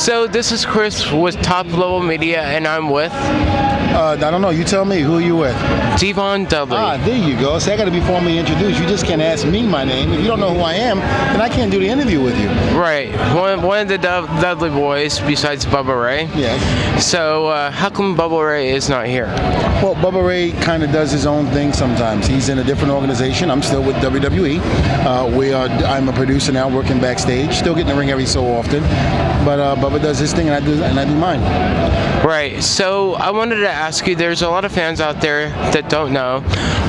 So this is Chris with Top Level Media, and I'm with Uh, I don't know. You tell me. Who are you with? D-Von Dudley. Ah, there you go. See, I got to be formally introduced. You just can't ask me my name. If you don't know who I am, then I can't do the interview with you. Right, one, one of the Dud- Dudley boys besides Bubba Ray. Yes. So uh, how come Bubba Ray is not here? Well, Bubba Ray kind of does his own thing sometimes. He's in a different organization. I'm still with WWE. Uh, we are. I'm a producer now, working backstage. Still getting the ring every so often. But uh, Bubba does his thing, and I do, and I do mine. Right. So I wanted to ask you. There's a lot of fans out there that don't know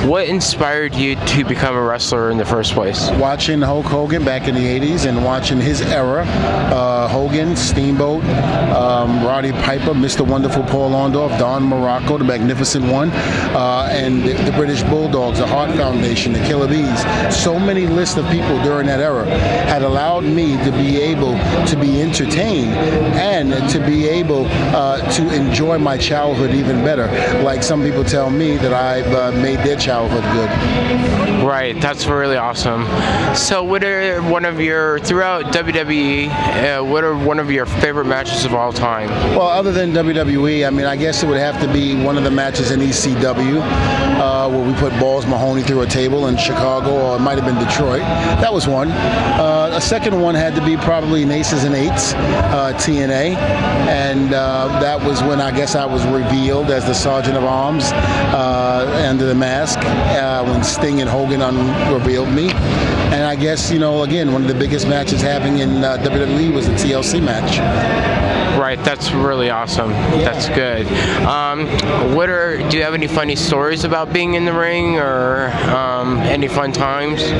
what inspired you to become a wrestler in the first place. Watching Hulk Hogan back in the '80s and watching his era, uh, Hogan, Steamboat, um, Roddy Piper, Mr. Wonderful Paul Orndorff, Don Muraco, the Magnificent One, uh, and the, the British Bulldogs, the Hart Foundation, the Killer Bees. So many lists of people during that era had allowed me to be able to be entertained and to be able uh, to enjoy my childhood even better. Like some people tell me that I've uh, made their childhood good. Right. That's really awesome. So what are one of your throughout WWE? Uh, what are one of your favorite matches of all time? Well, other than WWE, I mean, I guess it would have to be one of the matches in ECW uh, where we put Balls Mahoney through a table in Chicago, or it might have been Detroit. That was one. Uh, a second one had to be probably Aces and Eights, uh, TNA, and uh, that was when I guess I was revealed as the Sergeant of Arms uh, under the mask uh, when Sting and Hogan unrevealed me. And I guess, you know, again, one of the biggest matches happening in uh, WWE was the TLC match. Right, that's really awesome. That's good. Um, what are? Do you have any funny stories about being in the ring, or um, any fun times?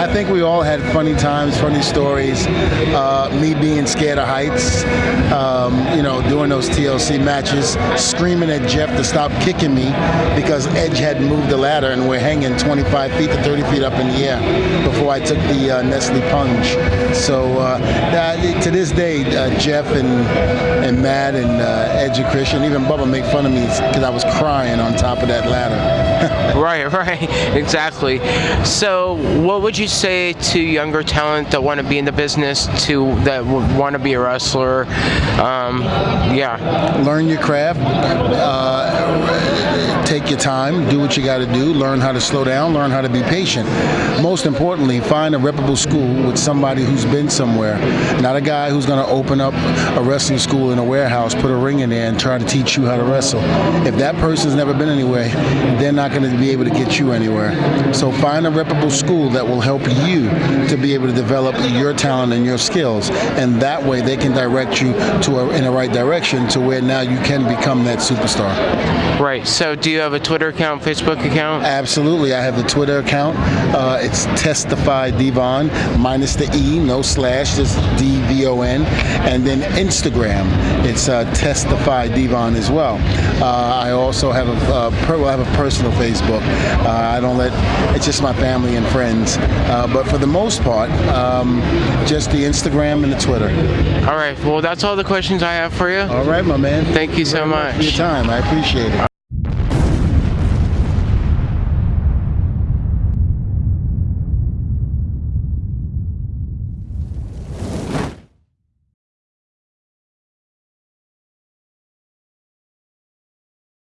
I think we all had funny times, funny stories. Uh, me being scared of heights, um, you know, doing those TLC matches, screaming at Jeff to stop kicking me because Edge had moved the ladder and we're hanging 25 feet to 30 feet up in the air before I took the uh, Nestea plunge. So uh, that, to this day, uh, Jeff and and Matt and uh, Edge and Christian, even Bubba make fun of me because I was crying on top of that ladder. right, right, exactly. So, what would you say to younger talent that want to be in the business, to that want to be a wrestler? Um, yeah, learn your craft. Uh, take your time. Do what you got to do. Learn how to slow down. Learn how to be patient. Most importantly, find a reputable school with somebody who's been somewhere. Not a guy who's going to open up a wrestling school in a warehouse, put a ring in there, and try to teach you how to wrestle. If that person's never been anywhere, they're not going to be able to get you anywhere. So find a reputable school that will help you to be able to develop your talent and your skills, and that way they can direct you to a, in the right direction to where now you can become that superstar. Right. So, do you have a Twitter account, Facebook account? Absolutely. I have the Twitter account. Uh, it's Testify Devon, minus the E, no slash, just D V O N, and then Instagram. It's uh, Testify Devon as well. Uh, I also have a uh, per, well, I have a personal Facebook. Uh, I don't let it's just my family and friends. Uh, but for the most part, um, just the Instagram and the Twitter. All right. Well, that's all the questions I have for you. All right, my man. Thank you so much. For your time, I appreciate it.